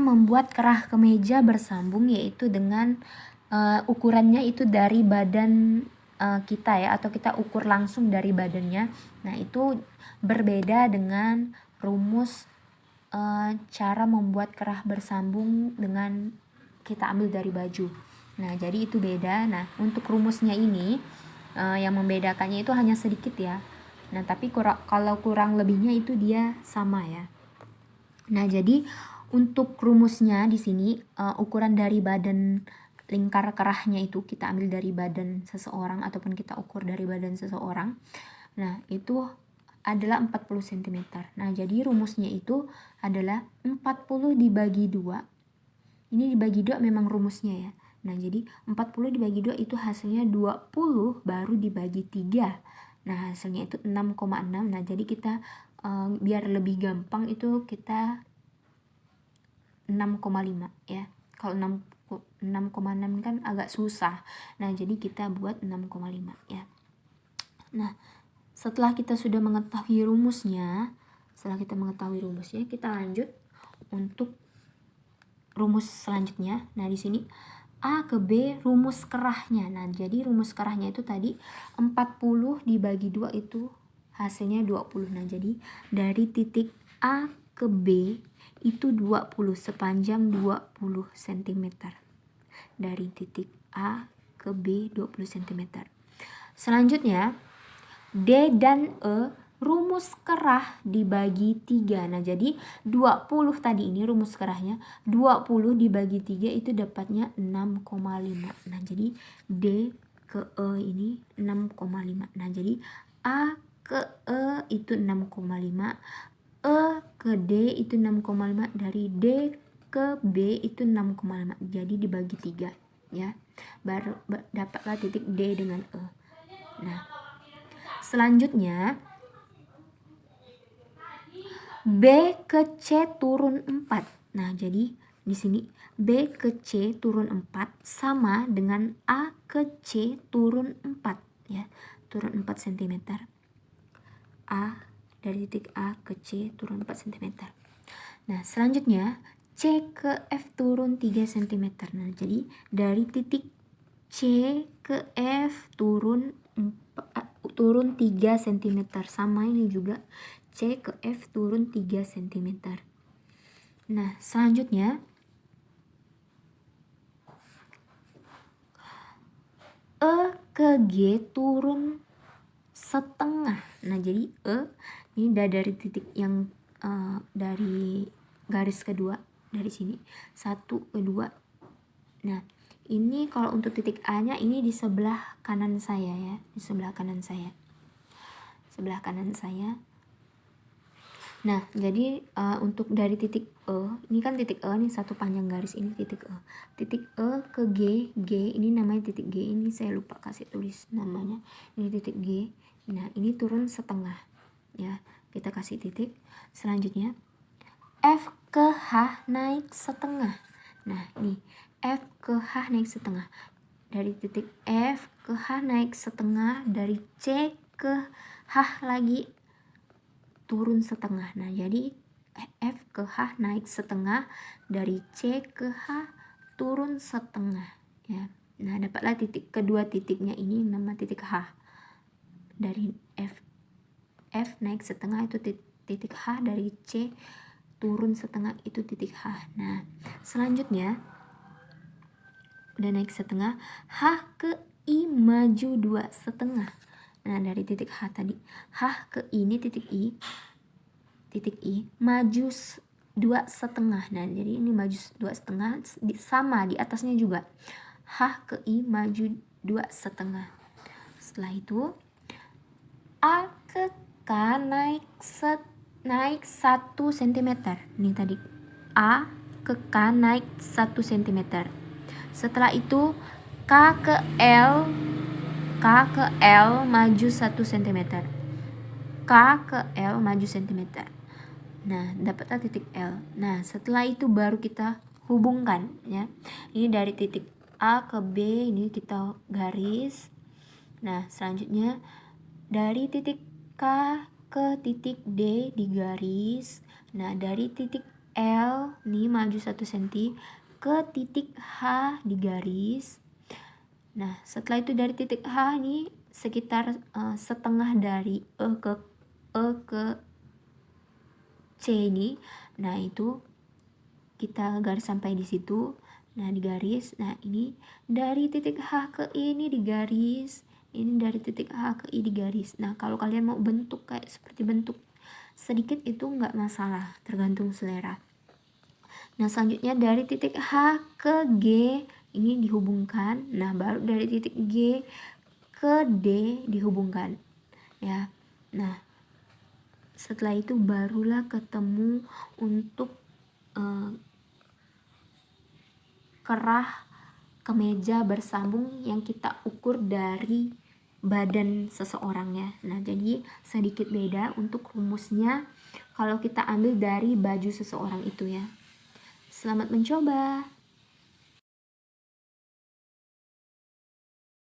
membuat kerah kemeja bersambung yaitu dengan uh, ukurannya itu dari badan uh, kita ya atau kita ukur langsung dari badannya. Nah, itu berbeda dengan rumus uh, cara membuat kerah bersambung dengan kita ambil dari baju. Nah, jadi itu beda. Nah, untuk rumusnya ini uh, yang membedakannya itu hanya sedikit ya. Nah, tapi kurang, kalau kurang lebihnya itu dia sama ya. Nah, jadi untuk rumusnya di sini uh, ukuran dari badan lingkar kerahnya itu kita ambil dari badan seseorang ataupun kita ukur dari badan seseorang. Nah, itu adalah 40 cm. Nah, jadi rumusnya itu adalah 40 dibagi 2. Ini dibagi 2 memang rumusnya ya. Nah, jadi 40 dibagi 2 itu hasilnya 20 baru dibagi 3. Nah, hasilnya itu 6,6. Nah, jadi kita uh, biar lebih gampang itu kita 6,5 ya kalau 6,6 kan agak susah nah jadi kita buat 6,5 ya nah setelah kita sudah mengetahui rumusnya setelah kita mengetahui rumusnya kita lanjut untuk rumus selanjutnya nah di sini A ke B rumus kerahnya. Nah, jadi rumus kerahnya itu tadi 40 dibagi 2 itu hasilnya 20. Nah, jadi dari titik A ke B itu 20 sepanjang 20 cm dari titik A ke B 20 cm selanjutnya D dan E rumus kerah dibagi 3 nah jadi 20 tadi ini rumus kerahnya 20 dibagi 3 itu dapatnya 6,5 nah jadi D ke E ini 6,5 nah jadi A ke E itu 6,5 E ke D itu 6,5 dari D ke B itu 6,5 jadi dibagi 3 ya. Baru dapatlah titik D dengan E. Nah selanjutnya B ke C turun 4 nah jadi di sini B ke C turun 4 sama dengan A ke C turun 4 ya. Turun 4 cm A dari titik A ke C turun 4 cm. Nah, selanjutnya C ke F turun 3 cm. Nah, jadi dari titik C ke F turun 4, turun 3 cm. Sama ini juga C ke F turun 3 cm. Nah, selanjutnya E ke G turun setengah. Nah, jadi E ini dari titik yang uh, dari garis kedua dari sini. Satu kedua. Nah ini kalau untuk titik A nya ini di sebelah kanan saya ya di sebelah kanan saya. Sebelah kanan saya. Nah jadi uh, untuk dari titik E ini kan titik E nih satu panjang garis ini titik E. Titik E ke G G ini namanya titik G ini saya lupa kasih tulis namanya. Ini titik G. Nah ini turun setengah ya kita kasih titik. Selanjutnya F ke H naik setengah. Nah ini F ke H naik setengah. Dari titik F ke H naik setengah dari C ke H lagi turun setengah. Nah jadi F ke H naik setengah dari C ke H turun setengah. Ya nah dapatlah titik kedua titiknya ini nama titik H. Dari F F naik setengah itu titik H dari C turun setengah itu titik H. Nah selanjutnya udah naik setengah H ke I maju dua setengah. Nah dari titik H tadi H ke I ini titik I titik I maju dua setengah. Nah jadi ini maju dua setengah sama di atasnya juga. H ke I maju dua setengah. Setelah itu A ke K naik set naik 1 cm. Ini tadi A ke K naik 1 cm. Setelah itu K ke L K ke L maju 1 cm. K ke L maju cm. Nah, dapatlah titik L. Nah, setelah itu baru kita hubungkan ya. Ini dari titik A ke B ini kita garis. Nah, selanjutnya dari titik K ke titik D di garis. Nah, dari titik L nih maju 1 cm ke titik H di garis. Nah setelah itu dari titik H nih sekitar uh, setengah dari E ke E ke C ini nah itu kita garis sampai di situ. Nah di garis. Nah ini dari titik H ke I ini di garis ini dari titik H ke I di garis. Nah kalau kalian mau bentuk kayak seperti bentuk sedikit itu nggak masalah tergantung selera. Nah selanjutnya dari titik H ke G ini dihubungkan. Nah baru dari titik G ke D dihubungkan ya. Nah setelah itu barulah ketemu untuk uh, kerah kemeja bersambung yang kita ukur dari badan seseorangnya. Nah, jadi sedikit beda untuk rumusnya kalau kita ambil dari baju seseorang itu ya. Selamat mencoba.